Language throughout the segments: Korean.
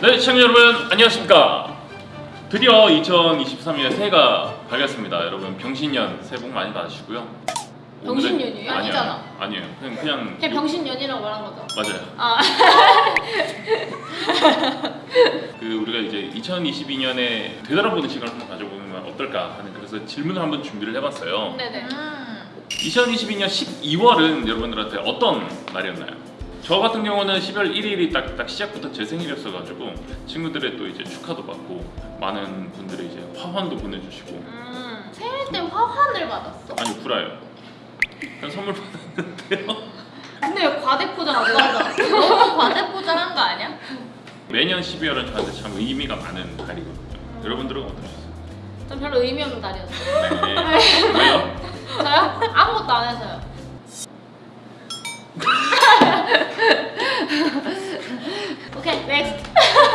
네, 시청자 여러분 안녕하십니까? 드디어 2023년 새해가 밝았습니다. 여러분 병신년 새해 복 많이 받으시고요. 오늘은- 병신년이에요? 아니요, 아니잖아. 아니에요. 그냥 그냥 그냥 병신년이라고 말한 거죠. 맞아요. 아, 그 우리가 이제 2022년에 되돌아보는 시간을 한번 가져보면 어떨까 하는 그래서 질문을 한번 준비를 해봤어요. 네네. 음. 2022년 12월은 여러분들한테 어떤 날이었나요? 저 같은 경우는 12월 1일이 딱, 딱 시작부터 제 생일이었어가지고 친구들의 또 이제 축하도 받고 많은 분들이 이제 화환도 보내주시고 음. 생일 때 화환을 받았어? 아니 구라요. 그냥 선물 받았는데요. 근데 왜 과대 포장하죠? 맞아. 너무 과대포장한 거 아니야? 매년 12월은 저한테 참 의미가 많은 달이거든요. 여러분들은 어떠셨어요? 전 별로 의미 없는 날이었어요. 네. 왜요? 저요? 아무것도 안 해서요. 오케이, next.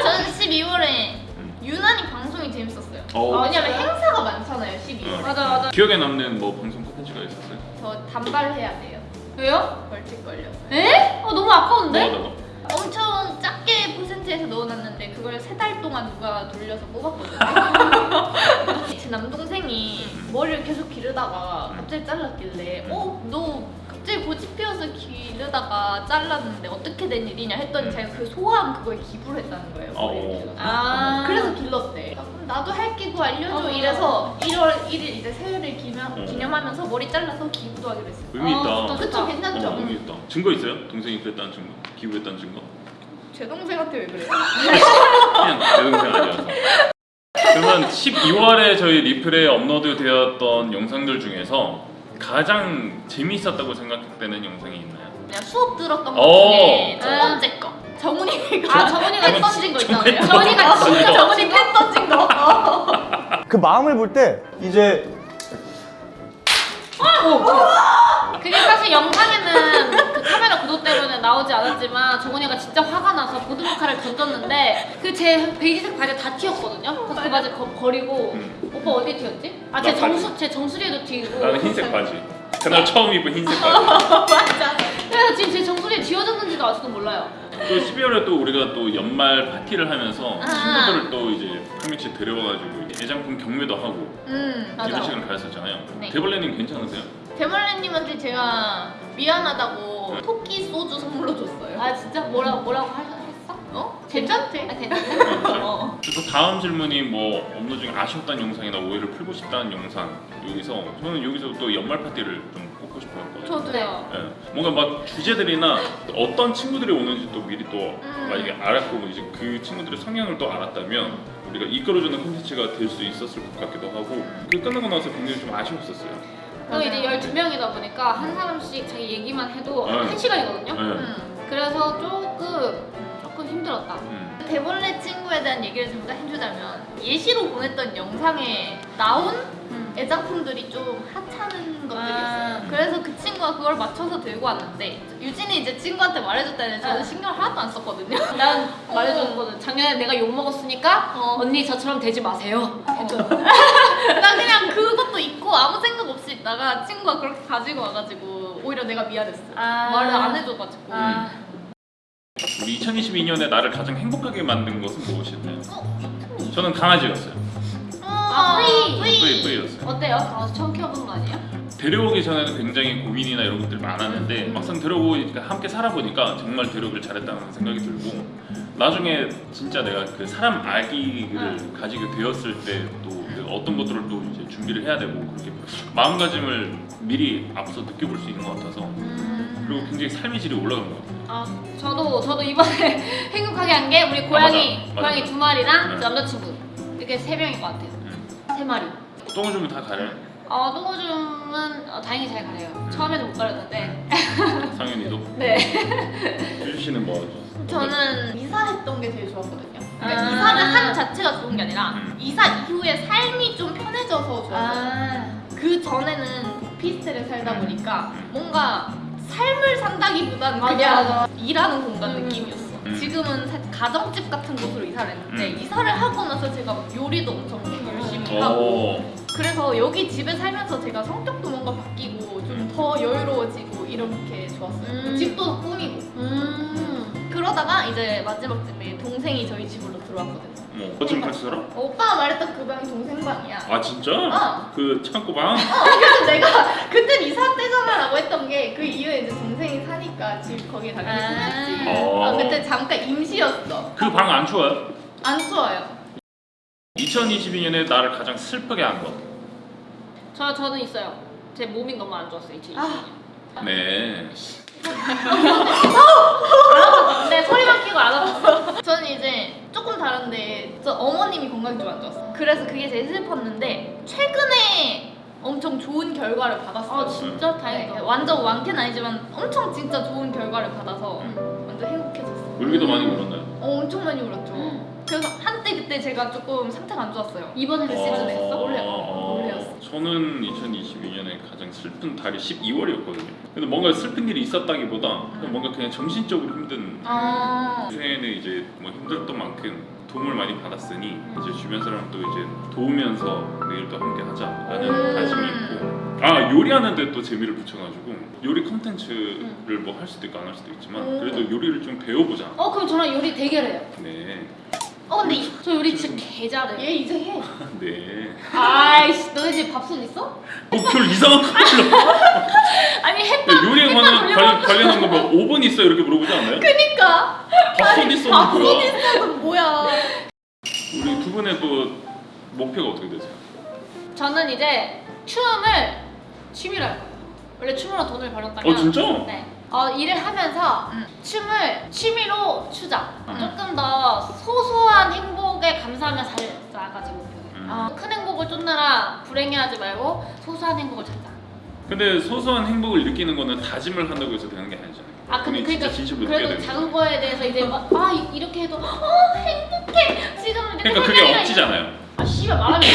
저는 12월에 음. 유난히 방송이 재밌었어요. 어. 아, 왜냐면 행사가 많잖아요, 12월에. 어. 맞아, 맞아. 기억에 남는 뭐 방송 콘텐츠가 있었어요? 저 단발해야 돼요. 왜요? 벌칙 걸려서. 에? 어, 너무 아까운데? 뭐하다가? 엄청 작게 퍼센트에서 넣어놨는데 그걸 세 달 동안 누가 돌려서 뽑았거든요. 제 남동생이 머리를 계속 기르다가 갑자기 잘랐길래 어? 너 갑자기 고집 피워서 기르다가 잘랐는데 어떻게 된 일이냐 했더니 자기가 그 소화한 그거에 기부를 했다는 거예요. 어. 머리를. 아. 그래서 길렀대. 아, 나도 할게 그거 알려줘 어. 이래서 1월 1일 이제 새해를 기념, 어. 기념하면서 머리 잘라서 기부도 하기로 했어요. 의미 있다. 어, 좋다, 그쵸. 괜찮죠? 어, 의미 있다. 증거 있어요? 동생이 그랬다는 증거? 기부했다는 증거? 제 동생한테 왜 그래요? 그냥 내 동생 아니어서. 그러면 12월에 저희 리플에 업로드 되었던 영상들 중에서 가장 재미있었다고 생각되는 영상이 있나요? 그냥 수업 들었던 것 오. 중에 첫 음. 번째 거. 정훈이가 아, 정훈이가 펜 던진 거 있잖아요. 정훈이가 진짜 던진 거. 정훈이 펜 던진 거. 그 마음을 볼 때 이제 그게 사실 영상에는 그 카메라 구도 때문에 나오지 않았지만 정훈이가 진짜 화가 나서 보드마카를 던졌는데 그 제 베이지색 바지 다 튀었거든요. 그래서 그 바지 거, 버리고 음. 오빠 어디 튀었지? 아제나 정수 제 정수리에도 튀고. 나는 흰색 바지. 그날 처음 입은 흰색 바지. 맞아. 그래서 지금 제 정수리에 쥐어졌는지도 아직도 몰라요. 또 12월에 또 우리가 또 연말 파티를 하면서 아. 친구들을 또 이제 한 명씩 데려와가지고 애장품 경매도 하고 음. 이런 시간을 가졌었잖아요. 네. 대벌레님 괜찮으세요? 대벌레님한테 제가 미안하다고 토끼 소주 선물로 줬어요. 아 진짜 뭐라 뭐라고 하- 했어? 어? 괜찮대. 아 괜찮아. 어. 그리고 다음 질문이 뭐 업로드 중에 아쉬웠던 영상이나 오해를 풀고 싶다는 영상 여기서 저는 여기서 또 연말 파티를 좀 뽑고 싶었거든요. 저도요. 예, 뭔가 막 주제들이나 어떤 친구들이 오는지 또 미리 또 음. 만약에 알았고 이제 그 친구들의 성향을 또 알았다면 우리가 이끌어주는 콘텐츠가 될 수 있었을 것 같기도 하고 그 끝나고 나서 굉장히 좀 아쉬웠었어요. 또 이제 12명이다 보니까 한 사람씩 자기 얘기만 해도 네. 한 시간이거든요. 예. 음. 그래서 조금 조금 힘들었다. 음. 대벌레 친구에 대한 얘기를 잠깐 해주자면 예시로 보냈던 영상에 나온 음. 애장품들이 좀 하찮은 것들이었어요. 아. 그래서 그 친구가 그걸 맞춰서 들고 왔는데 유진이 이제 친구한테 말해줬다는 저는 아. 신경 하나도 안 썼거든요. 난 말해줬거든. 작년에 내가 욕 먹었으니까 어. 언니 저처럼 되지 마세요. 나 그냥 그것도 있고 아무 생각 없이 있다가 친구가 그렇게 가지고 와가지고 오히려 내가 미안했어. 아. 말을 안 해줘가지고. 아. 우리 2022년에 나를 가장 행복하게 만든 것은 무엇이었나요? 어? 저는 강아지였어요. 아, 뿌이. 뿌이 뿌이였어요. 어때요? 강아지 처음 키워보는 거 아니에요? 데려오기 전에는 굉장히 고민이나 이런 것들이 많았는데 막상 데려오고 함께 살아보니까 정말 데려오길 잘했다는 생각이 들고 나중에 진짜 내가 그 사람 아기를 가지게 되었을 때또 어떤 것들을 또 이제 준비를 해야 되고 그렇게 마음가짐을 미리 앞서 느껴볼 수 있는 것 같아서 음. 그리고 굉장히 삶의 질이 올라간 것 같아요. 아 저도 저도 이번에 행복하게 한 게 우리 고양이 맞아, 맞아. 고양이 두 마리랑 네. 제 남자친구 이렇게 세 명인 것 같아요. 음. 세 마리. 주면 다 가려요. 어 똥오줌은 어, 다행히 잘 가려요. 처음에는 못 가렸는데. 상윤이도. 네. 씨는 뭐? 저는 이사했던 게 제일 좋았거든요. 그러니까 아. 이사를 한 자체가 좋은 게 아니라 음. 이사 이후에 삶이 좀 편해져서 좋았어요. 아. 그 전에는 오피스텔에 살다 음. 보니까 음. 뭔가 삶을 산다기보다는 맞아, 그냥 맞아. 일하는 공간 음. 느낌이었어. 음. 지금은 사- 가정집 같은 곳으로 이사를 했는데 음. 이사를 하고 나서 제가 막 요리도 엄청 열심히 하고 오. 그래서 여기 집에 살면서 제가 성격도 뭔가 바뀌고 좀 더 여유로워지고 이렇게 좋았어요. 음. 집도 더 꾸미고 음. 그러다가 이제 마지막쯤에 동생이 저희 집으로 들어왔거든요. 뭐 어쩜 같이 살아? 오빠가 말했던 그 방이 동생 방이야. 아 진짜? 어. 그 창고방? 그래서 내가 그땐 이사 때잖아 라고 했던 게 그 이후에 이제 동생이 사니까 집 거기에 당연히 아. 생겼지. 어. 아, 그때 잠깐 임시였어. 그 방 안 추워요? 안 좋아요. 2022년에 나를 가장 슬프게 한 것. 저 저는 있어요. 제 몸이 너무 안 좋았어요. 2020년. 아. 네. 근데 소리만 키고 안 알아봤어. 저는 이제 조금 다른데 저 어머님이 건강이 좀 안 좋았어. 그래서 그게 제일 슬펐는데 최근에 엄청 좋은 결과를 받았어요. 아 진짜 네, 다행이다. 완전 완쾌는 아니지만 엄청 진짜 좋은 결과를 받아서 음. 완전 행복해졌어. 울기도 많이 울었나요? 어, 엄청 많이 울었죠. 음. 그래서 한때 그때 제가 조금 상태가 안 좋았어요. 이번에 그그 시즌에 했어? 올해. 어, 올해였어. 저는 2022년에 가장 슬픈 달이 12월이었거든요. 근데 뭔가 슬픈 일이 있었다기보다 그냥 뭔가 그냥 정신적으로 힘든 아. 요새는 이제 뭐 힘들었던 만큼 도움을 많이 받았으니 이제 주변 사람도 이제 도우면서 내일도 함께 하자라는 음. 다짐이 있고 아 요리하는데 또 재미를 붙여가지고 요리 컨텐츠를 뭐할 수도 있고 안 할 수도 있지만 음. 그래도 요리를 좀 배워보자. 어 그럼 저랑 요리 대결해요. 네, 어 근데 이- 저 요리 진짜 개 잘해. 얘 이제 해. 네. 아이씨 너네 집 밥솥 있어? 목표를 이상한 걸로. 아니 햇 근데 요리에 관한 관련, 관련한 거 뭐 5분 있어 이렇게 물어보지 않나요? 그니까. 밥솥 있어 밥솥 뭐야? 있어도 뭐야. 우리 두 분의 또 목표가 어떻게 되세요? 저는 이제 춤을 취미로 할 거예요. 원래 춤으로 돈을 벌었다면 어 진짜? 네. 어, 일을 하면서 음. 춤을 취미로 추자. 음. 조금 더 소소한 행복에 감사하며 살자가 제 목표예요. 음. 어, 큰 행복을 쫓느라 불행해하지 말고 소소한 행복을 찾자. 근데 소소한 행복을 느끼는 거는 다짐을 한다고 해서 되는 게 아니잖아요. 아 근데 그러니까 그래도 작은 거. 거에 대해서 이제 막, 아 이- 이렇게 해도 어 행복해 지금 내 그러니까 그게 억지잖아요. 아 씨발 말하면 돼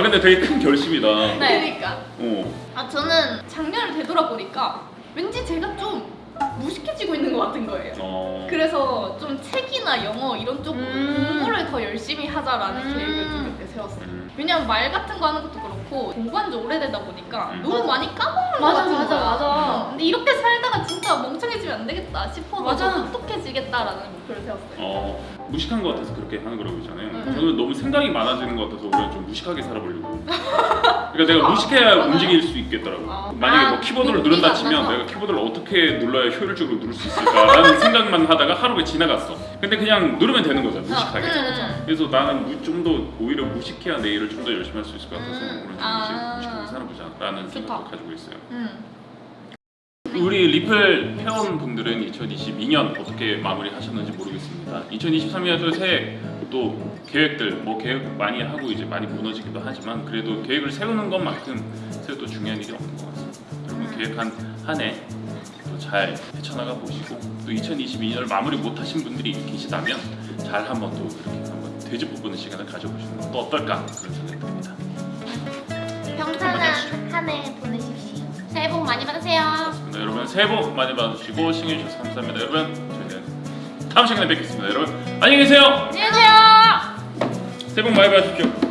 아 근데 되게 큰 결심이다. 네. 그니까. 어. 아 저는 작년을 되돌아보니까 왠지 제가 좀 무식해지고 있는 것 같은 거예요. 어. 그래서 좀 책이나 영어 이런 쪽으로 음. 공부를 더 열심히 하자라는 음. 계획을 좀 그때 세웠어요. 음. 왜냐면 말 같은 거 하는 것도 그렇고 공부한 지 오래되다 보니까 음. 너무 맞아. 많이 까먹는 것 맞아, 같은 맞아, 거야. 맞아. 어, 근데 이렇게 살다가 진짜 멍청해지면 안 되겠다 싶어서 맞아. 똑똑해지겠다라는 목표를 세웠어요. 어. 무식한 것 같아서 그렇게 하는 거라고 그러잖아요. 음. 저는 너무 생각이 많아지는 것 같아서 오히려 좀 무식하게 살아보려고. 그러니까 내가 무식해야 움직일 수 있겠더라고. 아. 만약에 뭐 아, 키보드를 누른다 안 치면? 내가 키보드를 어떻게 눌러야 효율적으로 누를 수 있을까라는 생각만 하다가 하루가 지나갔어. 근데 그냥 누르면 되는 거죠, 무식하게. 그쵸, 그쵸. 그래서 나는 좀 더 오히려 무식해야 내 일을 좀 더 열심히 할 수 있을 것 같아서 음. 오늘 좀 아. 무식하게 살아보자라는 좋다. 생각도 가지고 있어요. 음. 우리 리플 회원분들은 2022년 어떻게 마무리하셨는지 모르겠습니다. 2023년도 새해 또 계획들 뭐 계획 많이 하고 이제 많이 무너지기도 하지만 그래도 계획을 세우는 것만큼 세도 중요한 일이 없는 것 같습니다. 여러분 계획한 한해또잘 헤쳐나가 보시고 또 2022년을 마무리 못하신 분들이 계시다면 잘 한번 또 이렇게 한번 되짚어보는 시간을 가져보시는 것도 어떨까 그런 생각이 듭니다. 평탄한 한 해 보내십시오. 새해 복 많이 받으세요. 여러분 새해 복 많이 받으시고 시청해주셔서 감사합니다. 여러분 저희는 다음 시간에 뵙겠습니다. 여러분 안녕히 계세요. 안녕히 계세요 새해 복 많이 받으십시오.